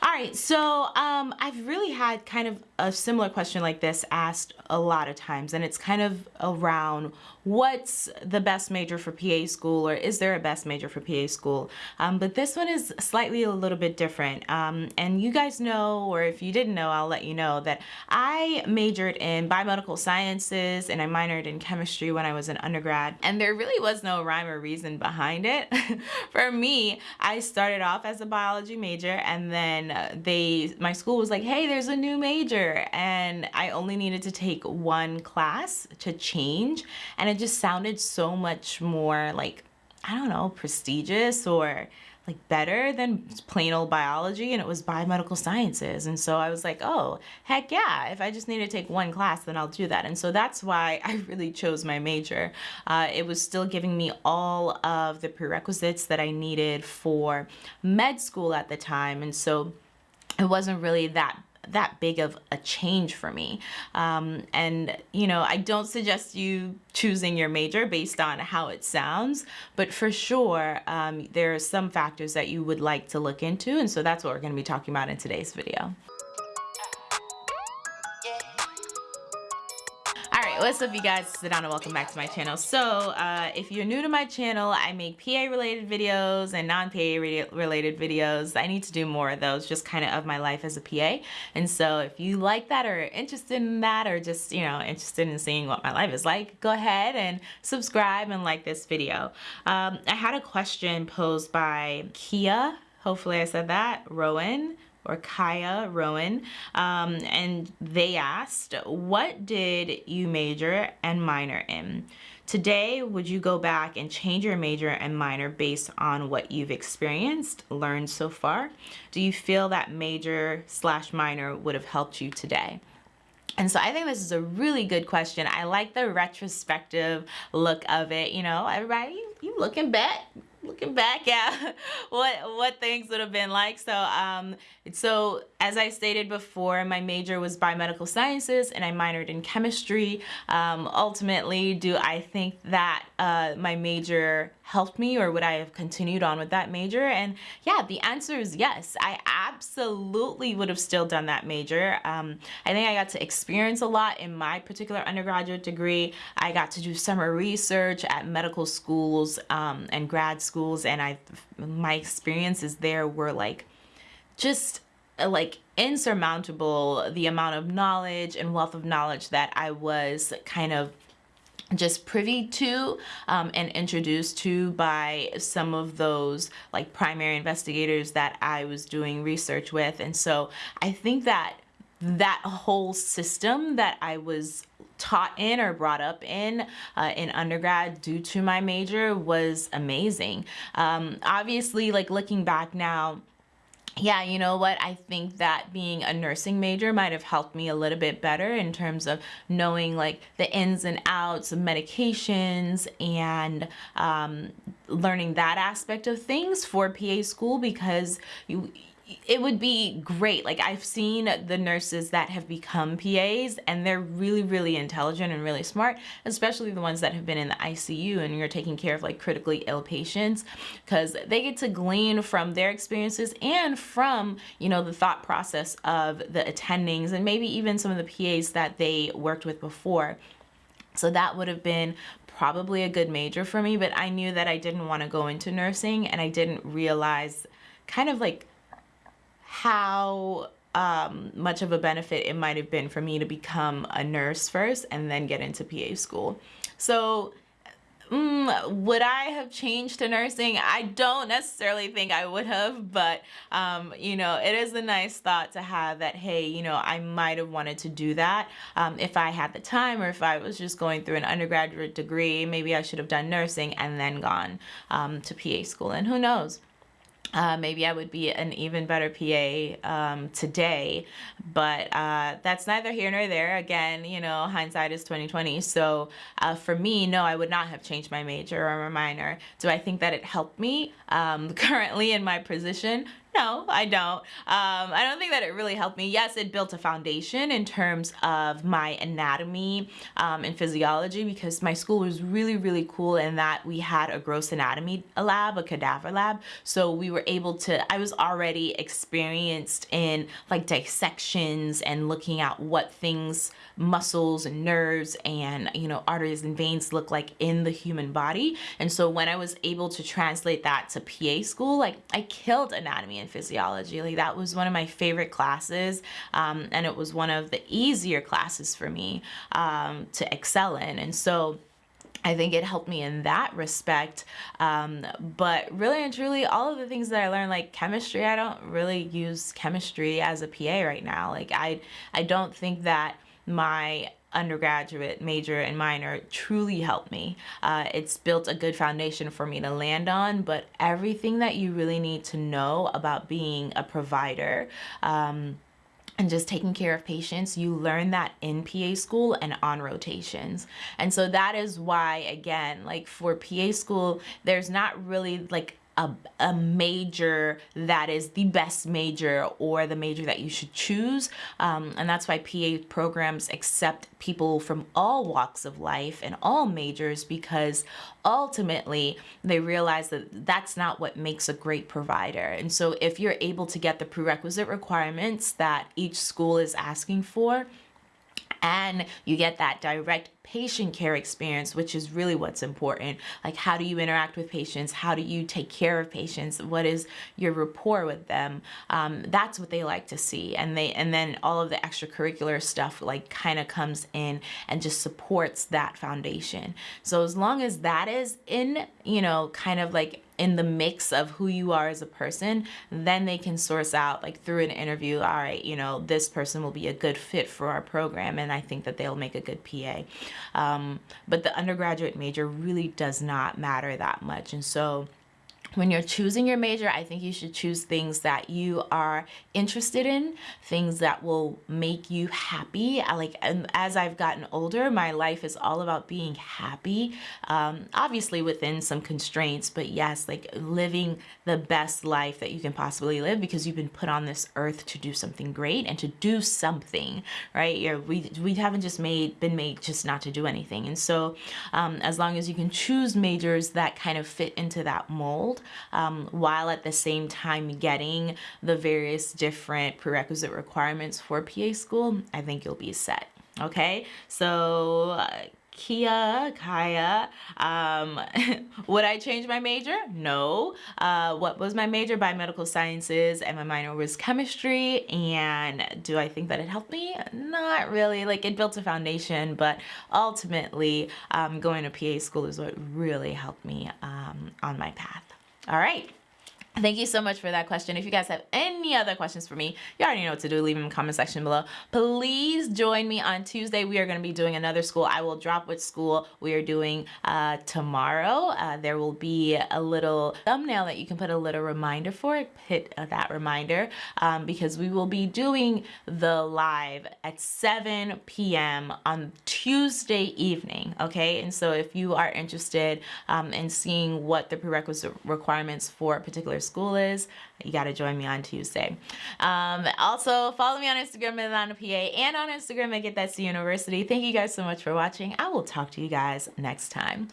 All right, so um, I've really had kind of a similar question like this asked a lot of times, and it's kind of around what's the best major for PA school, or is there a best major for PA school? Um, but this one is slightly a little bit different. Um, and you guys know, or if you didn't know, I'll let you know that I majored in biomedical sciences and I minored in chemistry when I was an undergrad, and there really was no rhyme or reason behind it. for me, I started off as a biology major, and then they my school was like hey there's a new major. And I only needed to take one class to change and it just sounded so much more like I don't know prestigious or like better than plain old biology and it was biomedical sciences. And so I was like oh heck yeah if I just need to take one class then I'll do that. And so that's why I really chose my major. Uh, it was still giving me all of the prerequisites that I needed for med school at the time. And so it wasn't really that that big of a change for me. Um, and, you know, I don't suggest you choosing your major based on how it sounds, but for sure, um, there are some factors that you would like to look into. And so that's what we're going to be talking about in today's video. What's up you guys? Down and welcome back to my channel. So uh, if you're new to my channel I make PA related videos and non-PA related videos. I need to do more of those just kind of of my life as a PA and so if you like that or interested in that or just you know interested in seeing what my life is like go ahead and subscribe and like this video. Um, I had a question posed by Kia. Hopefully I said that. Rowan or Kaya Rowan, um, and they asked, what did you major and minor in? Today, would you go back and change your major and minor based on what you've experienced, learned so far? Do you feel that major slash minor would have helped you today? And so I think this is a really good question. I like the retrospective look of it. You know, everybody, you, you looking back, looking back at what what things would have been like. So um so as I stated before my major was biomedical sciences and I minored in chemistry. Um ultimately do I think that uh my major helped me or would I have continued on with that major? And yeah the answer is yes. I absolutely would have still done that major. Um I think I got to experience a lot in my particular undergraduate degree. I got to do summer research at medical schools um and grad schools schools and I my experiences there were like just uh, like insurmountable the amount of knowledge and wealth of knowledge that I was kind of just privy to um, and introduced to by some of those like primary investigators that I was doing research with. And so I think that that whole system that I was taught in or brought up in uh, in undergrad due to my major was amazing. Um, obviously, like looking back now, yeah, you know what? I think that being a nursing major might have helped me a little bit better in terms of knowing like the ins and outs of medications and um, learning that aspect of things for PA school because you it would be great. Like I've seen the nurses that have become PAs and they're really, really intelligent and really smart, especially the ones that have been in the ICU and you're taking care of like critically ill patients because they get to glean from their experiences and from, you know, the thought process of the attendings and maybe even some of the PAs that they worked with before. So that would have been probably a good major for me, but I knew that I didn't want to go into nursing and I didn't realize kind of like how um, much of a benefit it might have been for me to become a nurse first and then get into PA school. So mm, would I have changed to nursing? I don't necessarily think I would have, but um, you know, it is a nice thought to have that, hey, you know, I might have wanted to do that um, if I had the time or if I was just going through an undergraduate degree, maybe I should have done nursing and then gone um, to PA school and who knows uh, maybe I would be an even better PA um, today, but uh, that's neither here nor there. Again, you know, hindsight is 2020. So uh, for me, no, I would not have changed my major or my minor. Do I think that it helped me um, currently in my position? No, I don't. Um, I don't think that it really helped me. Yes, it built a foundation in terms of my anatomy um, and physiology because my school was really, really cool in that we had a gross anatomy lab, a cadaver lab. So we were able to, I was already experienced in like dissections and looking at what things, muscles and nerves and, you know, arteries and veins look like in the human body. And so when I was able to translate that to PA school, like I killed anatomy and physiology. Like that was one of my favorite classes. Um, and it was one of the easier classes for me um, to excel in. And so I think it helped me in that respect. Um, but really and truly, all of the things that I learned, like chemistry, I don't really use chemistry as a PA right now. Like I, I don't think that my undergraduate major and minor truly helped me. Uh, it's built a good foundation for me to land on, but everything that you really need to know about being a provider, um, and just taking care of patients, you learn that in PA school and on rotations. And so that is why, again, like for PA school, there's not really like a, a major that is the best major or the major that you should choose. Um, and that's why PA programs accept people from all walks of life and all majors because ultimately they realize that that's not what makes a great provider. And so if you're able to get the prerequisite requirements that each school is asking for, and you get that direct patient care experience, which is really what's important. Like how do you interact with patients? How do you take care of patients? What is your rapport with them? Um, that's what they like to see. And they and then all of the extracurricular stuff like kind of comes in and just supports that foundation. So as long as that is in, you know, kind of like in the mix of who you are as a person, then they can source out like through an interview, all right, you know, this person will be a good fit for our program and I think that they'll make a good PA. Um, but the undergraduate major really does not matter that much. And so when you're choosing your major, I think you should choose things that you are interested in, things that will make you happy. I like, and as I've gotten older, my life is all about being happy, um, obviously within some constraints, but yes, like living the best life that you can possibly live because you've been put on this earth to do something great and to do something, right? You're, we, we haven't just made, been made just not to do anything. And so um, as long as you can choose majors that kind of fit into that mold, um, while at the same time getting the various different prerequisite requirements for PA school, I think you'll be set. Okay, so uh, Kia, Kaya, um, would I change my major? No. Uh, what was my major? Biomedical sciences and my minor was chemistry. And do I think that it helped me? Not really. Like it built a foundation, but ultimately um, going to PA school is what really helped me um, on my path. All right. Thank you so much for that question. If you guys have any other questions for me, you already know what to do. Leave them in the comment section below. Please join me on Tuesday. We are going to be doing another school. I will drop which school we are doing uh, tomorrow. Uh, there will be a little thumbnail that you can put a little reminder for. Hit uh, that reminder um, because we will be doing the live at 7 p.m. on Tuesday evening. Okay. And so if you are interested um, in seeing what the prerequisite requirements for a particular school is, you got to join me on Tuesday. Um, also, follow me on Instagram Atlanta PA and on Instagram at Get That C University. Thank you guys so much for watching. I will talk to you guys next time.